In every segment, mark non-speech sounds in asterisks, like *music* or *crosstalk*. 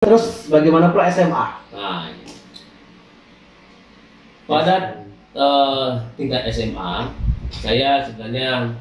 Terus bagaimana pula SMA? Nah, ini. pada eh, tingkat SMA, saya sebenarnya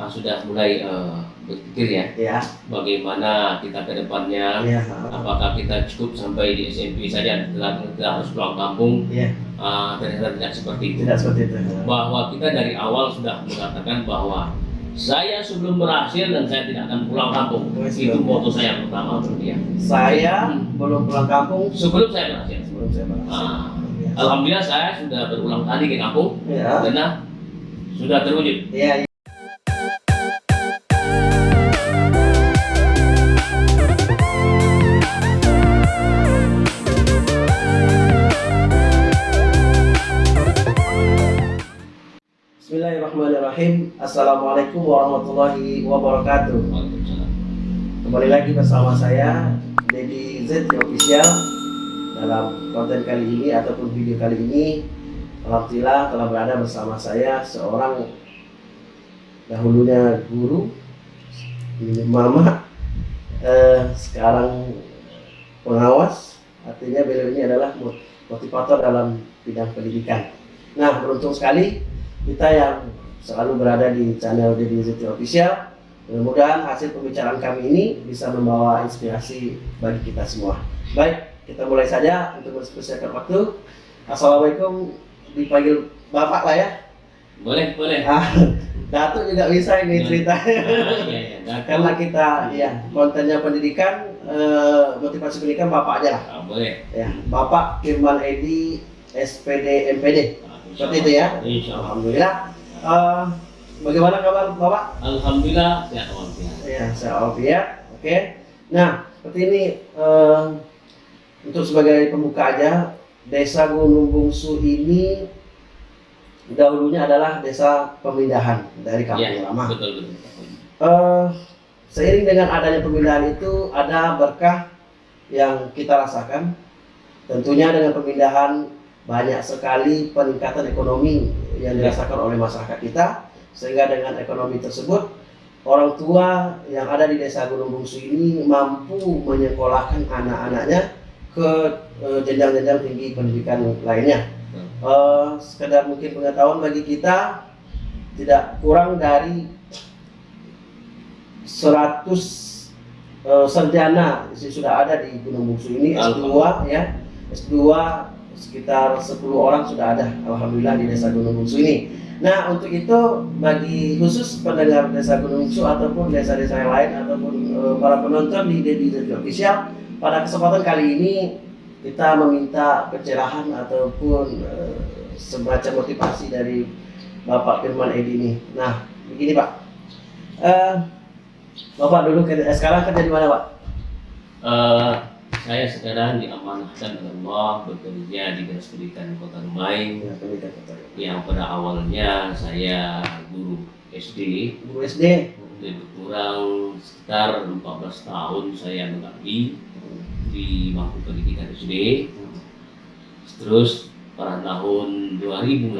ah, sudah mulai eh, berpikir ya, Ya. bagaimana kita ke depannya, Ya. apakah kita cukup sampai di SMP saja, tidak, tidak harus pulang kampung, Ya. Ah, ternyata tidak seperti itu. Tidak seperti itu. Bahwa kita dari awal sudah mengatakan bahwa saya sebelum berhasil dan saya tidak akan pulang kampung. Itu moto saya pertama dia. Saya belum pulang kampung Sebelum saya berhasil. sebelum saya berhasil. Ah, Ya. Alhamdulillah saya sudah berulang kali ke kampung Ya. karena sudah terwujud. Iya. iya. Assalamualaikum warahmatullahi wabarakatuh. Kembali lagi bersama saya Dedi Z Official dalam konten kali ini ataupun video kali ini. Alhamdulillah telah berada bersama saya seorang dahulunya guru mama. Eh, sekarang pengawas artinya beliau ini adalah mot- motivator dalam bidang pendidikan. Nah beruntung sekali kita yang selalu berada di channel Dedi Zeti Official mudah-mudahan hasil pembicaraan kami ini bisa membawa inspirasi bagi kita semua baik kita mulai saja untuk mempersiapkan waktu Assalamualaikum dipanggil bapak lah ya Boleh, boleh. Ah, Datuk juga bisa ini ceritanya. Ah, iya, iya. Nah, Karena kita ya kontennya pendidikan, eh, motivasi pendidikan bapak aja lah. ah, boleh. Ya, Bapak Firman Edi SPD MPD. Ah, Seperti itu ya. Alhamdulillah. Eh, bagaimana kabar bapak? Alhamdulillah sehat walafiat. Ya, saya Alfia. Oke. Nah, seperti ini eh, untuk sebagai pembuka aja, Desa Gunung Bungsu ini dahulunya adalah desa pemindahan dari kampung Iya, lama. betul betul. Eh, seiring dengan adanya pemindahan itu ada berkah yang kita rasakan. Tentunya dengan pemindahan banyak sekali peningkatan ekonomi yang dirasakan oleh masyarakat kita. Sehingga dengan ekonomi tersebut orang tua yang ada di desa Gunung Bungsu ini mampu menyekolahkan anak-anaknya ke eh, jenjang-jenjang tinggi pendidikan lainnya. Eh, sekedar mungkin pengetahuan bagi kita tidak kurang dari 100 eh, sarjana sih sudah ada di Gunung Bungsu ini S2 ya S2 sekitar 10 orang sudah ada Alhamdulillah di desa Gunung Bungsu ini. Nah untuk itu bagi khusus pendengar desa Gunung Bungsu ataupun desa-desa yang lain ataupun eh, para penonton di Dedi Official pada kesempatan kali ini kita meminta pencerahan ataupun eh, semacam motivasi dari Bapak Firman Edi ini. Nah begini Pak. Eh, Bapak dulu sekarang kerja di mana Pak? Saya sekarang diamanahkan oleh Allah bekerja di Dinas Pendidikan Kota kota. yang pada awalnya saya guru SD Guru SD. lebih kurang sekitar 14 tahun saya mengabdi di bangku pendidikan SD terus pada tahun 2018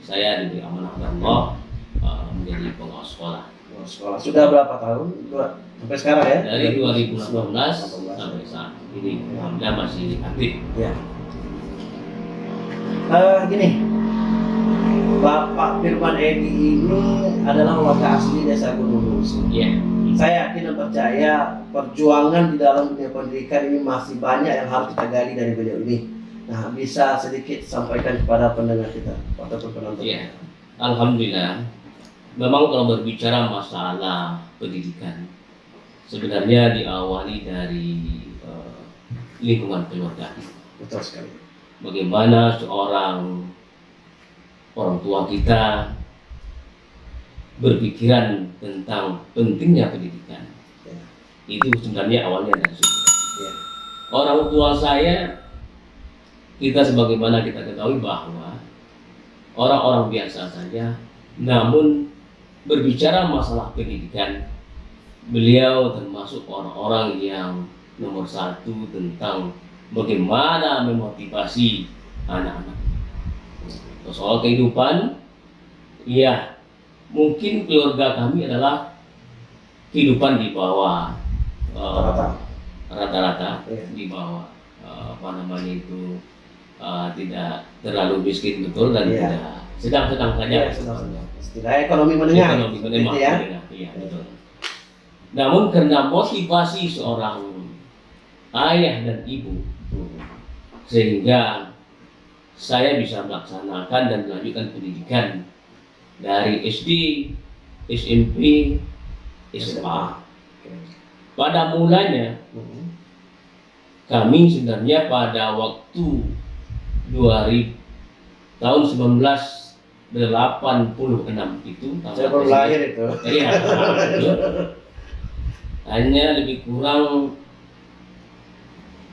saya diberi amanah oleh Allah eh, menjadi pengawas sekolah sekolah sudah berapa tahun? Dua, sampai sekarang ya? dari 2018 sampai saat ini alhamdulillah masih aktif Ya. Eh, gini, Bapak Firman Edi ini adalah warga asli desa Gunung Bungsu. ya Saya yakin dan percaya perjuangan di dalam dunia pendidikan ini masih banyak yang harus kita gali dari beliau ini. Nah, bisa sedikit sampaikan kepada pendengar kita ataupun penonton. ya alhamdulillah memang kalau berbicara masalah pendidikan sebenarnya diawali dari eh, lingkungan keluarga Betul sekali. bagaimana seorang orang tua kita berpikiran tentang pentingnya pendidikan. Ya. Itu sebenarnya awalnya dari situ. Ya. Orang tua saya, kita sebagaimana kita ketahui bahwa orang-orang biasa saja, namun berbicara masalah pendidikan, beliau termasuk orang-orang yang nomor satu tentang bagaimana memotivasi anak-anak. Soal kehidupan, ya mungkin keluarga kami adalah kehidupan di bawah Rata. rata-rata Iya. di bawah eh, apa namanya itu eh, tidak terlalu miskin betul dan Iya. tidak sedang-sedang saja. Ya. Setidaknya ekonomi menengah. Ekonomi menengah, Gitu ya. menengah, iya betul. Namun karena motivasi seorang ayah dan ibu sehingga saya bisa melaksanakan dan melanjutkan pendidikan dari SD, SMP, SMA. Pada mulanya kami sebenarnya pada waktu 2000 tahun 1986 itu Saya baru lahir itu. Iya, hanya lebih kurang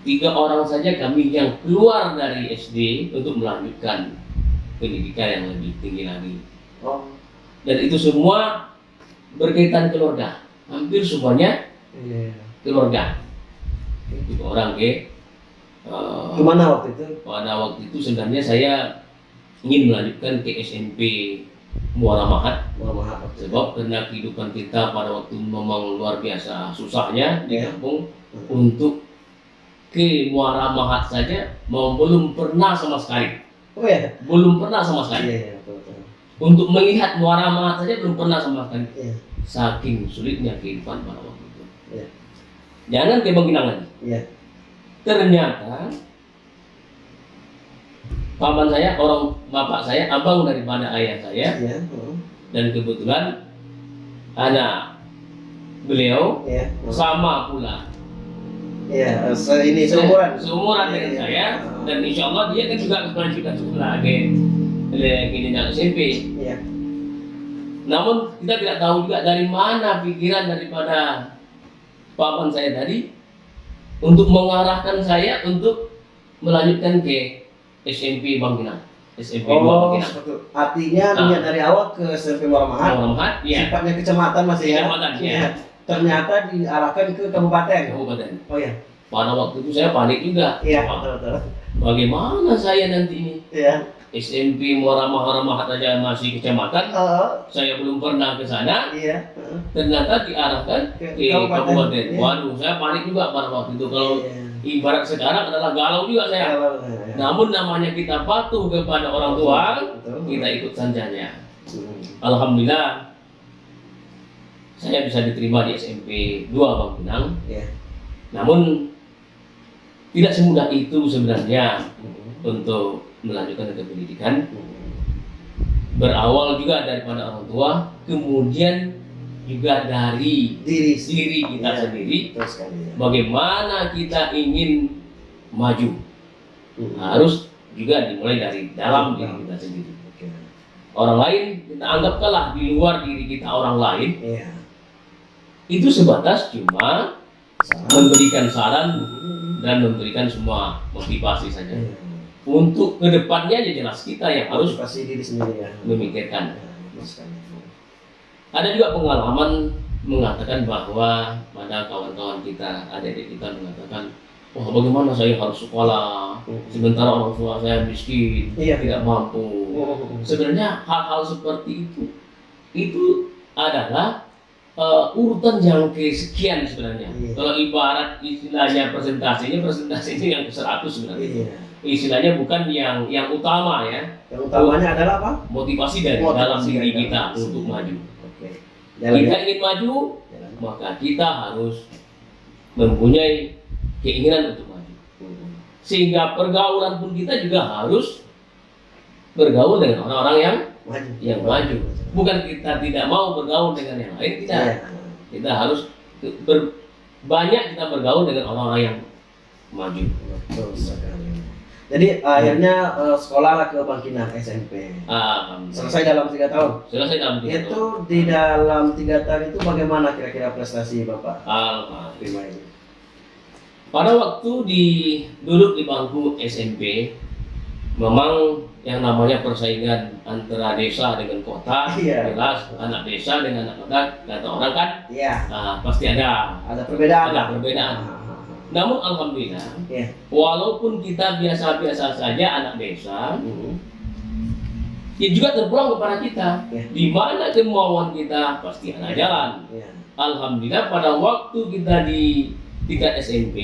tiga orang saja kami yang keluar dari SD untuk melanjutkan pendidikan yang lebih tinggi lagi. Oh, Dan itu semua berkaitan keluarga. Hampir semuanya iya. keluarga. Tiga orang ke eh, Ke mana waktu itu? pada waktu itu sebenarnya saya ingin melanjutkan ke SMP Muara Mahat waktu itu. sebab karena kehidupan kita pada waktu memang luar biasa susahnya di Ya. kampung Hmm. untuk ke Muara Mahat saja mau belum pernah sama sekali Oh ya. belum pernah sama Iya, sekali iya, betul, betul. untuk melihat Muara Mahat saja belum pernah sama sekali Iya. saking sulitnya kehidupan pada waktu itu Iya. jangan ke Bangkinang lagi Iya. ternyata paman saya orang bapak saya abang daripada ayah saya hmm. dan kebetulan anak beliau hmm. sama pula eh, se ini seumuran. seumuran dengan Iya, saya iya. dan insya Allah dia kan juga melanjutkan sekolah ke ke jenjang SMP Iya. namun kita tidak tahu juga dari mana pikiran daripada paman saya tadi untuk mengarahkan saya untuk melanjutkan ke SMP Bangkinang SMP Oh, 2 Bangkinang seperti itu. Artinya Ah. niat dari awal ke SMP Muhammad. Muhammad ya Sifatnya kecamatan masih ya. Kecamatan, ya. Iya. Ternyata diarahkan ke kabupaten. kabupaten Oh iya. pada waktu itu saya panik juga Iya, betul betul. bagaimana saya nanti ini Iya. SMP Muara Mahara aja masih kecamatan Oh, saya belum pernah ke sana iya. Heeh. ternyata diarahkan Ke ke kabupaten. kabupaten Iya. waduh saya panik juga pada waktu itu kalau Iya. Ibarat sekarang adalah galau juga saya Kalau- iya. namun namanya kita patuh kepada orang tua Betul. kita ikut sanjanya Hmm. Alhamdulillah saya bisa diterima di SMP 2 Bangkinang Iya. namun tidak semudah itu sebenarnya Hmm. untuk melanjutkan ke pendidikan Hmm. berawal juga daripada orang tua kemudian juga dari Diri diri kita Iya. sendiri sekali. ya. bagaimana kita ingin maju Hmm. harus juga dimulai dari dalam diri kita sendiri Oke. orang lain kita anggap kalah di luar diri kita orang lain Iya. itu sebatas cuma Salam. memberikan saran Hmm. dan memberikan semua motivasi saja Iya. untuk ke depannya ya jelas kita yang harus Motivasi diri sendiri ya. memikirkan Ya. Ada juga pengalaman mengatakan bahwa pada kawan-kawan kita adik-adik kita mengatakan wah bagaimana saya harus sekolah sementara orang tua saya miskin Iya. tidak mampu Hmm. sebenarnya hal-hal seperti itu itu adalah uh, urutan yang kesekian sebenarnya Iya. kalau ibarat istilahnya presentasinya presentasinya yang ke 100 sebenarnya Iya. istilahnya bukan yang yang utama ya Yang utamanya adalah apa? motivasi dari Motivasi dalam diri kita untuk maju. Jalan kita ya. ingin maju Jalan. maka kita harus mempunyai keinginan untuk maju sehingga pergaulan pun kita juga harus bergaul dengan orang-orang yang Maju. yang maju bukan kita tidak mau bergaul dengan yang lain tidak Iya. kita harus ber- banyak kita bergaul dengan orang-orang yang maju Betul Jadi akhirnya eh, sekolahlah ke Bangkinang SMP. ah Selesai dalam tiga tahun. selesai dalam tiga Itu tahun. di dalam tiga tahun itu bagaimana kira-kira prestasi bapak Alhamdulillah. terima ini? Pada waktu di duduk di bangku SMP, memang yang namanya persaingan antara desa dengan kota, Iya. jelas anak desa dengan anak kota, kata orang kan Iya. ah, pasti ada Ada perbedaan. ada perbedaan. Ah, Namun alhamdulillah, Iya. walaupun kita biasa-biasa saja anak desa, Hmm. ya juga terpulang kepada kita. Iya. Di mana kemauan kita pasti ada jalan. Iya. Alhamdulillah pada waktu kita di tingkat SMP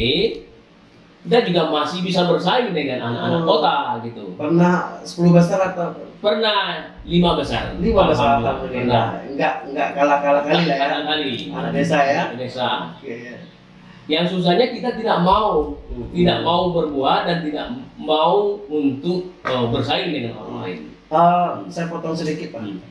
kita juga masih bisa bersaing dengan anak-anak Oh. kota gitu. Pernah 10 besar atau Pernah lima besar. lima besar Alhamdulillah. alhamdulillah. Enggak enggak kalah-kalah kali lah ya. Kalah kali. Anak desa ya. Anak desa. Oke. ya. Yang susahnya kita tidak mau, Hmm. tidak mau berbuat dan tidak mau untuk eh, bersaing dengan orang lain. Eh, saya potong sedikit Pak. Hmm.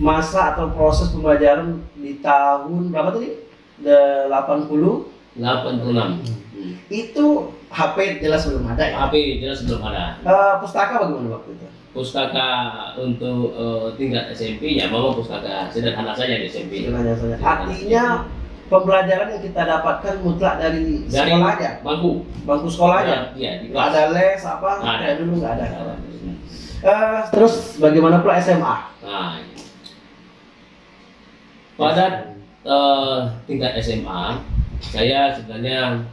Masa atau proses pembelajaran di tahun berapa tadi? De 80 86. Hmm. itu HP jelas belum ada ya. HP jelas belum ada. Eh, pustaka bagaimana waktu itu? Pustaka untuk eh, tingkat SMP ya memang pustaka sederhana saja di SMP. Istilahnya saja. Artinya pembelajaran yang kita dapatkan mutlak dari, Dari sekolah aja, bangku. bangku sekolah aja. Iya, di Nggak kelas. ada les apa? Nggak ada. Dulu nggak ada. Eh, terus bagaimana pula SMA? Nah, ini. pada eh, tingkat SMA saya sebenarnya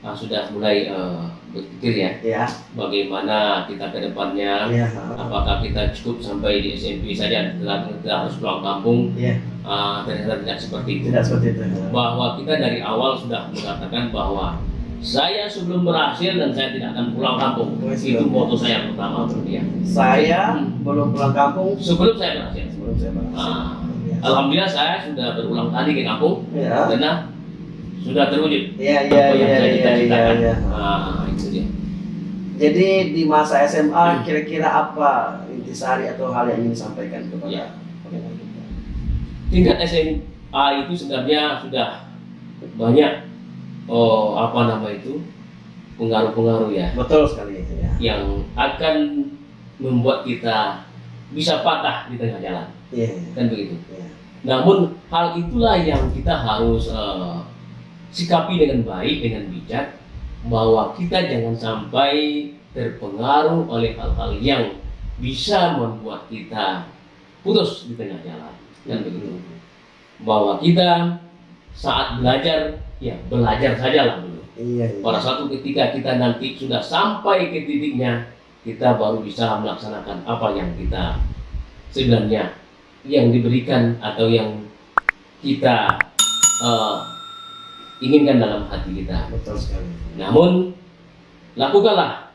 ah, sudah mulai eh, berpikir ya Ya, bagaimana kita ke depannya ya, apakah kita cukup sampai di SMP saja tidak kita harus pulang kampung ya, Ah, ternyata tidak seperti itu tidak seperti itu. bahwa kita dari awal sudah mengatakan bahwa saya sebelum berhasil dan saya tidak akan pulang kampung itu moto saya yang pertama ya. Saya belum pulang kampung sebelum saya berhasil sebelum saya berhasil. Ah, Ya. Alhamdulillah saya sudah berulang kali ke kampung Ya, karena sudah terwujud ya, ya, apa yang ya, saya ya, cita-citakan. ya, ya. Ah, itu dia. Jadi di masa SMA Hmm. kira-kira apa intisari atau hal yang ingin disampaikan kepada Ya. kita? Tingkat SMA itu sebenarnya sudah banyak oh apa nama itu pengaruh-pengaruh ya Betul sekali ya. yang akan membuat kita bisa patah di tengah jalan Iya. kan begitu. iya. Namun hal itulah yang kita harus eh, sikapi dengan baik dengan bijak bahwa kita jangan sampai terpengaruh oleh hal-hal yang bisa membuat kita putus di tengah jalan kan begitu. Bahwa kita saat belajar ya belajar sajalah dulu. Iya. iya. Pada suatu ketika kita nanti sudah sampai ke titiknya kita baru bisa melaksanakan apa yang kita sebenarnya yang diberikan atau yang kita eh, inginkan dalam hati kita. Betul sekali. Namun lakukanlah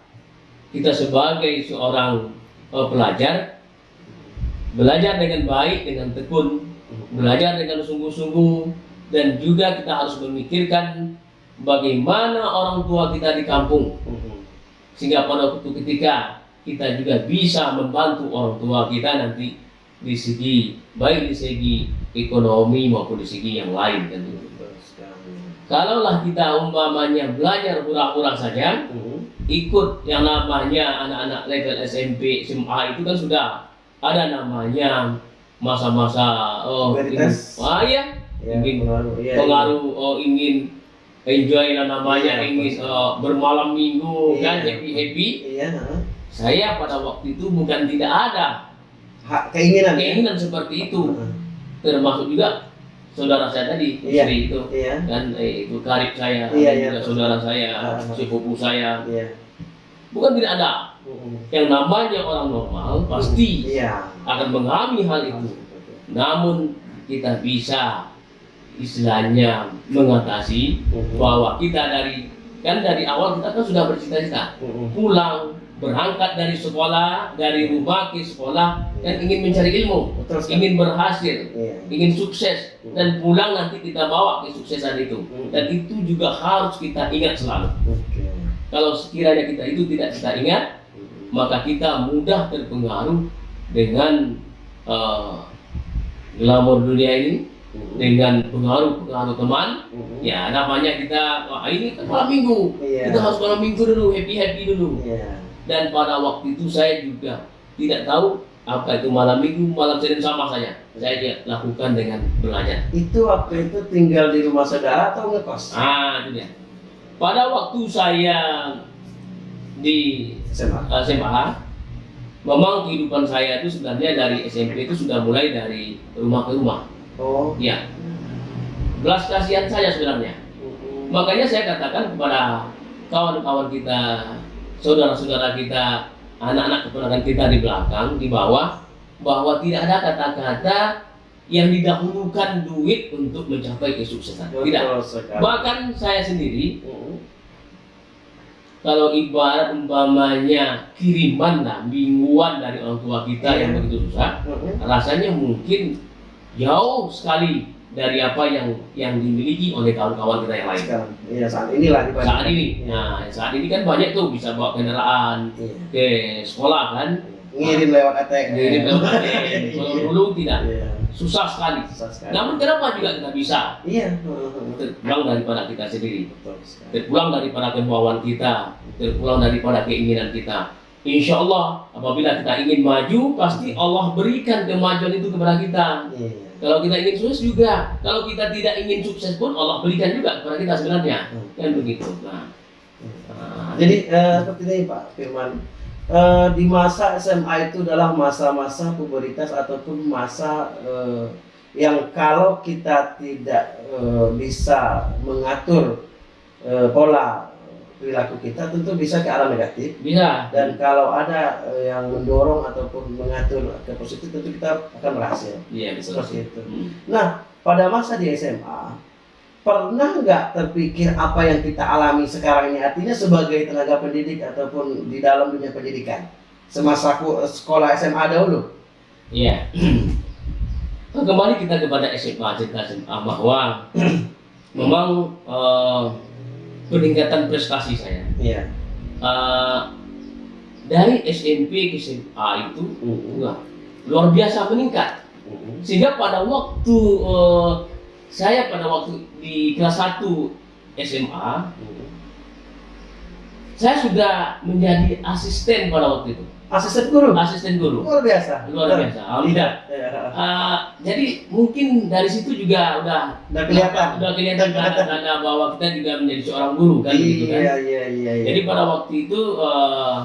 kita sebagai seorang eh, pelajar belajar dengan baik dengan tekun belajar dengan sungguh-sungguh dan juga kita harus memikirkan bagaimana orang tua kita di kampung sehingga pada waktu ketika kita juga bisa membantu orang tua kita nanti di segi baik di segi ekonomi maupun di segi yang lain sekali. kalaulah kita umpamanya belajar hura-hura saja Mhm. ikut yang namanya anak-anak level SMP SMA itu kan sudah ada namanya masa-masa oh ingin- ah iya Ya, Ingin pengaruh. Iya, pengaruh oh ingin enjoy lah namanya Iya, ingin oh, bermalam minggu Iya. kan happy happy Iya. ha. saya pada waktu itu bukan tidak ada Hak keinginan. ya? keinginan seperti itu termasuk juga saudara saya tadi Iya. istri itu Iya. kan eh, itu karib saya Iya, iya. juga saudara saya Ah. sepupu saya Iya. bukan tidak ada. Yang namanya orang normal pasti Iya. akan mengalami hal itu namun kita bisa istilahnya mengatasi Mhm. bahwa kita dari kan dari awal kita kan sudah bercita-cita Mhm. pulang berangkat dari sekolah dari rumah ke sekolah dan ingin mencari ilmu Betul ingin berhasil Iya. ingin sukses dan pulang nanti kita bawa kesuksesan itu dan itu juga harus kita ingat selalu Oke. kalau sekiranya kita itu tidak kita ingat. Maka kita mudah terpengaruh dengan eh, glamor dunia ini Mhm. dengan pengaruh-pengaruh teman Mhm. ya namanya kita wah ini kan malam minggu Iya. kita harus malam minggu dulu happy happy dulu Iya. dan pada waktu itu saya juga tidak tahu apa itu malam minggu malam senin sama saja saya dia lakukan dengan belajar Itu waktu itu tinggal di rumah saudara atau ngekos? ah itu dia pada waktu saya di SMA. eh, SMA memang kehidupan saya itu sebenarnya dari SMP itu sudah mulai dari rumah ke rumah Oh. ya belas kasihan saya sebenarnya Mhm. Makanya saya katakan kepada kawan-kawan kita, saudara-saudara kita, anak-anak keponakan kita di belakang, di bawah, bahwa tidak ada kata-kata yang didahulukan duit untuk mencapai kesuksesan. Tidak. Bahkan saya sendiri Mm. Kalau ibarat umpamanya kiriman lah mingguan dari orang tua kita Iya. yang begitu susah, Mm. rasanya mungkin jauh sekali dari apa yang yang dimiliki oleh kawan-kawan kita yang lain. Sekarang, iya saat inilah dibanding. Saat ini, Iya. nah saat ini kan banyak tuh bisa bawa kendaraan Iya. ke sekolah kan, Ngirim lewat ATM. ngirim lewat ATM. *laughs* Kalau dulu tidak, Iya. Susah sekali. Susah sekali. Namun kenapa juga kita bisa? Iya. *laughs* Terpulang daripada kita sendiri, terpulang daripada kemauan kita, terpulang daripada keinginan kita. Insya Allah apabila kita ingin maju, pasti Allah berikan kemajuan itu kepada kita. Iya. Kalau kita ingin sukses juga, kalau kita tidak ingin sukses pun Allah berikan juga kepada kita sebenarnya. Kan begitu. Nah, nah, Jadi eh, seperti ini Pak Firman, Eh, di masa SMA itu adalah masa-masa pubertas ataupun masa eh, yang kalau kita tidak eh, bisa mengatur eh, pola perilaku kita tentu bisa ke arah negatif bisa. dan kalau ada yang mendorong ataupun mengatur ke positif tentu kita akan berhasil Iya betul. seperti itu. Hmm. Nah, pada masa di SMA, pernah nggak terpikir apa yang kita alami sekarang ini artinya sebagai tenaga pendidik ataupun di dalam dunia pendidikan semasa aku sekolah SMA dahulu? Iya. *clears throat* Kembali kita kepada SMA cerita SMA bahwa *clears throat* memang eh, peningkatan prestasi saya Iya. eh, dari SMP ke SMA itu Mm-mm. wah, luar biasa meningkat Mm-mm. sehingga pada waktu eh, saya pada waktu di kelas 1 SMA saya sudah menjadi asisten pada waktu itu Asisten guru. asisten guru Luar biasa. luar biasa alhamdulillah Iya. Eh, jadi mungkin dari situ juga udah Udah kelihatan. udah kelihatan tanda-tanda bahwa kita juga menjadi seorang guru kan gitu kan Iya, iya, iya, iya. jadi pada waktu itu eh,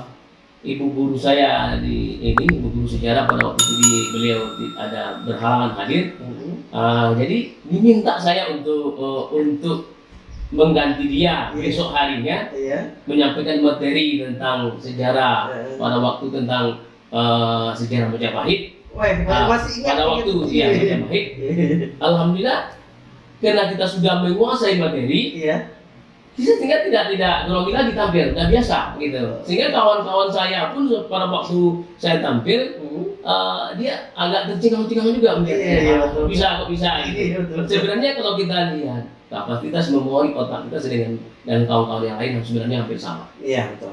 ibu guru saya di ini ibu guru sejarah pada waktu itu di, beliau di- ada berhalangan hadir Mm-mm. Eh, jadi diminta saya untuk eh, untuk mengganti dia Iya. besok harinya Iya. menyampaikan materi tentang sejarah Eh. pada waktu tentang eh, sejarah Majapahit Wah, masih ingat pada waktu ya Majapahit *laughs* alhamdulillah karena kita sudah menguasai materi Iya. kita tinggal tidak tidak grogi lagi tampil udah biasa gitu sehingga kawan-kawan saya pun pada waktu saya tampil Mm. Eh, dia agak tercengang-cengang juga mungkin Iya, iya, "Ah, betul. bisa kok bisa gitu Iya, betul. sebenarnya kalau kita lihat kapasitas memori otak kita dengan dan kawan-kawan yang lain yang sebenarnya hampir sama Iya, betul.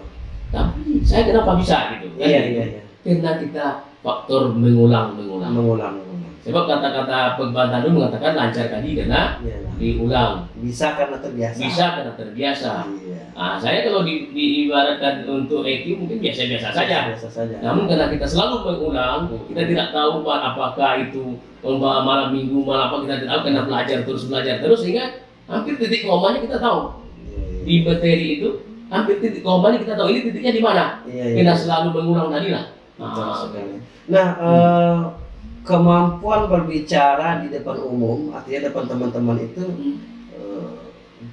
tapi saya kenapa bisa gitu kan? Iya, iya, iya. karena kita faktor mengulang Mengulang, mengulang. Sebab kata-kata pembantah dulu mengatakan lancar tadi karena Iya. diulang Bisa karena terbiasa. bisa karena terbiasa Iya. nah saya kalau di, diibaratkan untuk EQ mungkin biasa-biasa saja Biasa saja. namun karena kita selalu mengulang kita tidak tahu Pak, apakah itu umpama malam minggu malam apa kita tidak tahu karena belajar terus belajar terus sehingga hampir titik komanya kita tahu Iya, di materi itu hampir titik komanya kita tahu ini titiknya di mana iya, iya. kita selalu mengulang tadi lah Nah. Nah, eh, kemampuan berbicara di depan umum, artinya depan teman-teman itu hmm. eh,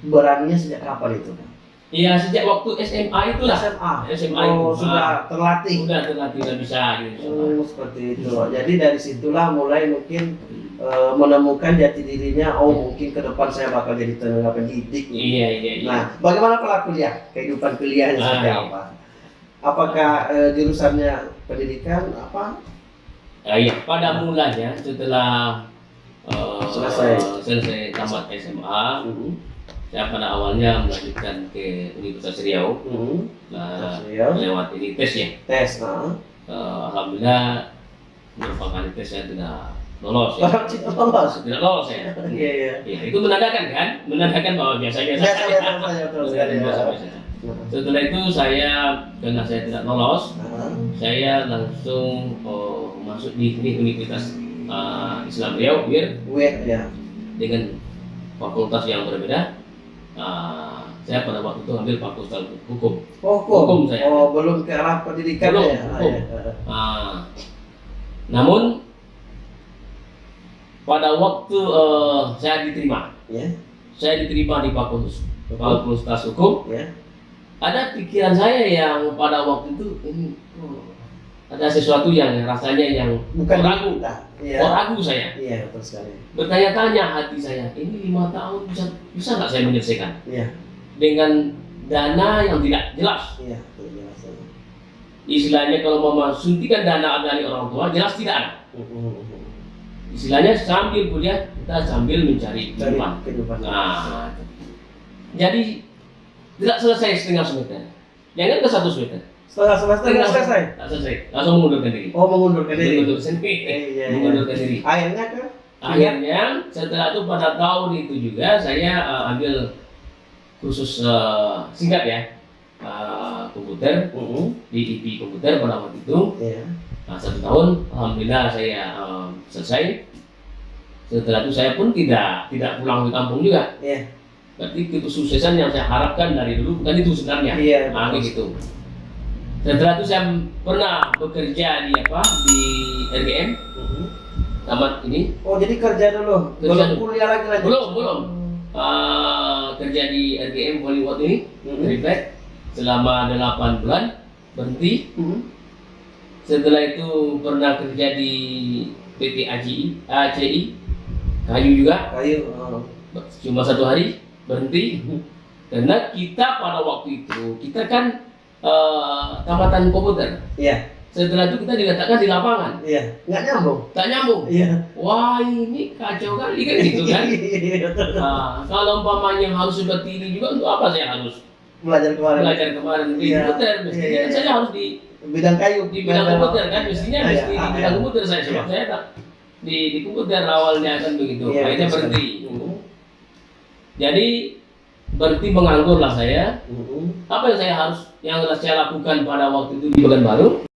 beraninya sejak kapan itu? Iya sejak waktu SMA itulah SMA. SMA Oh, itu. sudah terlatih. udah terlatih udah bisa gitu Oh, seperti itu. Jadi dari situlah mulai mungkin eh, menemukan jati dirinya. Oh, mungkin ke depan saya bakal jadi tenaga pendidik. iya iya iya Nah, bagaimana pola kuliah? Kehidupan kuliahnya Ah, seperti iya. apa? Apakah eh, jurusannya pendidikan apa? Ah, iya pada mulanya setelah eh, Selesai. selesai tamat SMA Hmm. saya pada awalnya melanjutkan ke Universitas Riau Hmm. nah, Ya. lewat ini tes ya Tes. ah. Eh, alhamdulillah merupakan tes saya tidak lolos ya. Cina lolos. tidak lolos ya Iya, iya. Ya, itu menandakan kan menandakan bahwa biasa-biasa Biasa biasa saja betul *laughs* sekali. ya. Biasa-biasa. Setelah itu saya karena saya tidak lolos, Nah, saya langsung oh, masuk di ini Universitas uh, Islam Riau UIR Wait ya. dengan fakultas yang berbeda. Uh, saya pada waktu itu ambil fakultas hukum. Oh, hukum. Hukum saya. Oh, belum ke arah pendidikan Belum, ya. Ah, hukum. ya. Uh, namun pada waktu uh, saya diterima, Ya. saya diterima di fakultas fakultas hukum. Ya. Ada pikiran saya yang pada waktu itu ini oh, ada sesuatu yang rasanya yang Bukan ragu. Iya. oh, ragu saya. Iya, betul sekali. Bertanya-tanya hati saya, ini lima tahun bisa bisa nggak saya menyelesaikan Iya, dengan dana yang tidak jelas. iya, jelas. Istilahnya kalau mau suntikan dana dari orang tua jelas tidak ada. Mhm. Istilahnya sambil kuliah kita sambil mencari kehidupan. Nah, jadi tidak selesai setengah semester. Jangan ke satu semester. Setelah semester nggak selesai. Tak selesai. Langsung mengundurkan diri. Oh, mengundurkan diri. Mengundurkan diri. Iya, iya, iya. Mengundurkan diri. Akhirnya ke Akhirnya setelah itu pada tahun itu juga saya eh, ambil khusus eh, singkat ya eh, komputer Mhm. di IP komputer pada waktu itu. Iya. Nah, satu tahun, alhamdulillah saya eh, selesai. Setelah itu saya pun tidak tidak pulang ke kampung juga. Iya. Berarti kesuksesan yang saya harapkan dari dulu bukan itu sebenarnya. Iya. Nah, betul. kayak gitu. Setelah itu saya pernah bekerja di apa di RGM Mhm. tamat ini Oh, jadi kerja dulu. Kerja belum dulu. kuliah lagi lanjut. belum belum Eh, kerja di RGM Bollywood ini. Reflect selama 8 bulan berhenti. Mhm. Setelah itu pernah kerja di PT ACI, ACI kayu juga Kayu. oh. cuma satu hari berhenti karena kita pada waktu itu kita kan eh, tamatan komputer Iya. setelah itu kita diletakkan di lapangan Iya. Nggak nyambung. tak nyambung Iya. wah ini kacau kali kan gitu kan *laughs* Iya, betul. nah, kalau umpamanya harus seperti ini juga untuk apa saya harus Belajar kemarin. belajar kemarin di Iya. komputer mestinya Iya, kan iya. saya harus di Bidang kayu. di bidang komputer kan mestinya Iya, mesti di iya. bidang komputer saya sebab Iya. saya tak di di komputer awalnya kan begitu Iya, akhirnya berhenti jadi berhenti menganggur lah saya. Apa yang saya harus yang saya lakukan pada waktu itu di Pekanbaru